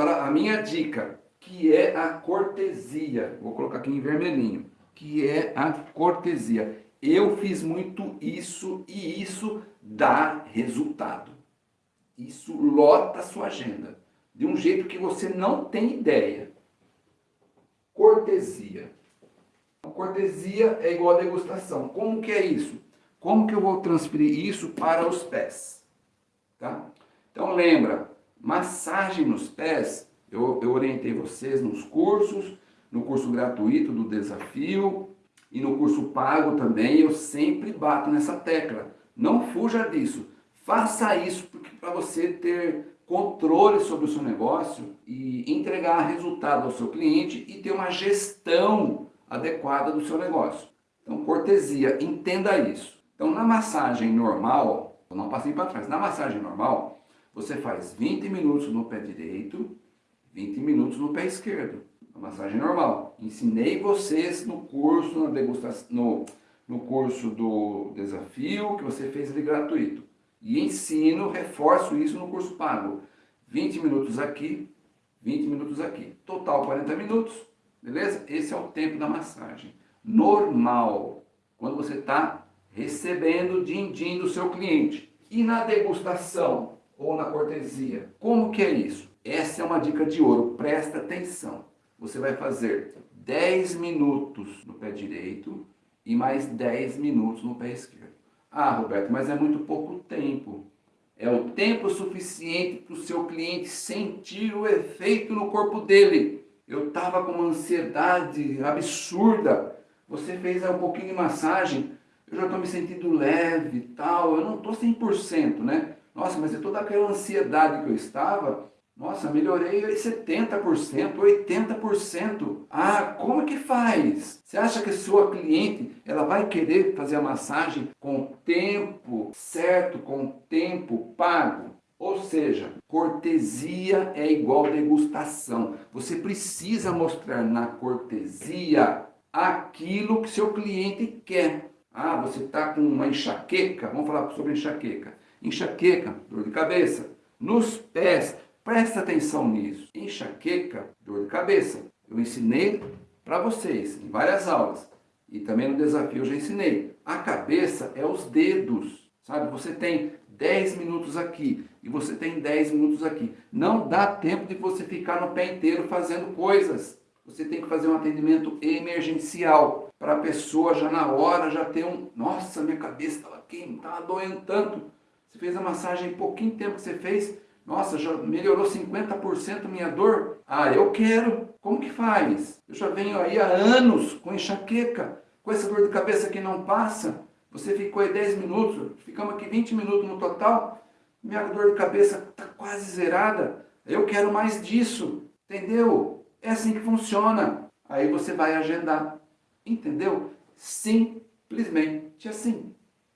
Agora, a minha dica, que é a cortesia. Vou colocar aqui em vermelhinho. Que é a cortesia. Eu fiz muito isso e isso dá resultado. Isso lota a sua agenda. De um jeito que você não tem ideia. Cortesia. Cortesia é igual a degustação. Como que é isso? Como que eu vou transferir isso para os pés? Tá? Então lembra, massagem nos pés, eu, eu orientei vocês nos cursos, no curso gratuito do desafio e no curso pago também, eu sempre bato nessa tecla. Não fuja disso. Faça isso para você ter controle sobre o seu negócio e entregar resultado ao seu cliente e ter uma gestão adequada do seu negócio. Então, cortesia, entenda isso. Então, na massagem normal, eu não passei para trás, na massagem normal, você faz 20 minutos no pé direito, 20 minutos no pé esquerdo. A massagem normal. Ensinei vocês no curso, na degustação, no, no curso do desafio, que você fez ali gratuito. E ensino, reforço isso no curso pago. 20 minutos aqui, 20 minutos aqui. Total 40 minutos, beleza? Esse é o tempo da massagem. Normal, quando você está recebendo din-din do seu cliente. E na degustação, ou na cortesia. Como que é isso? Essa é uma dica de ouro, presta atenção. Você vai fazer 10 minutos no pé direito e mais 10 minutos no pé esquerdo. Ah, Roberto, mas é muito pouco tempo. É o tempo suficiente para o seu cliente sentir o efeito no corpo dele. Eu estava com uma ansiedade absurda. Você fez um pouquinho de massagem, eu já estou me sentindo leve e tal. Eu não estou 100%, né? Nossa, mas de toda aquela ansiedade que eu estava, nossa, melhorei 70%, 80%. Ah, como que faz? Você acha que sua cliente, ela vai querer fazer a massagem com tempo certo, com tempo pago? Ou seja, cortesia é igual degustação. Você precisa mostrar na cortesia aquilo que seu cliente quer. Ah, você está com uma enxaqueca, vamos falar sobre enxaqueca enxaqueca, dor de cabeça. Nos pés, presta atenção nisso. Enxaqueca, dor de cabeça. Eu ensinei para vocês em várias aulas. E também no desafio eu já ensinei. A cabeça é os dedos, sabe? Você tem 10 minutos aqui e você tem 10 minutos aqui. Não dá tempo de você ficar no pé inteiro fazendo coisas. Você tem que fazer um atendimento emergencial para a pessoa já na hora já ter um... Nossa, minha cabeça estava quente, estava doendo tanto. Você fez a massagem em pouquinho tempo que você fez, nossa, já melhorou 50% minha dor? Ah, eu quero. Como que faz? Eu já venho aí há anos com enxaqueca, com essa dor de cabeça que não passa. Você ficou aí 10 minutos, ficamos aqui 20 minutos no total, minha dor de cabeça está quase zerada. Eu quero mais disso, entendeu? É assim que funciona. Aí você vai agendar, entendeu? Simplesmente assim.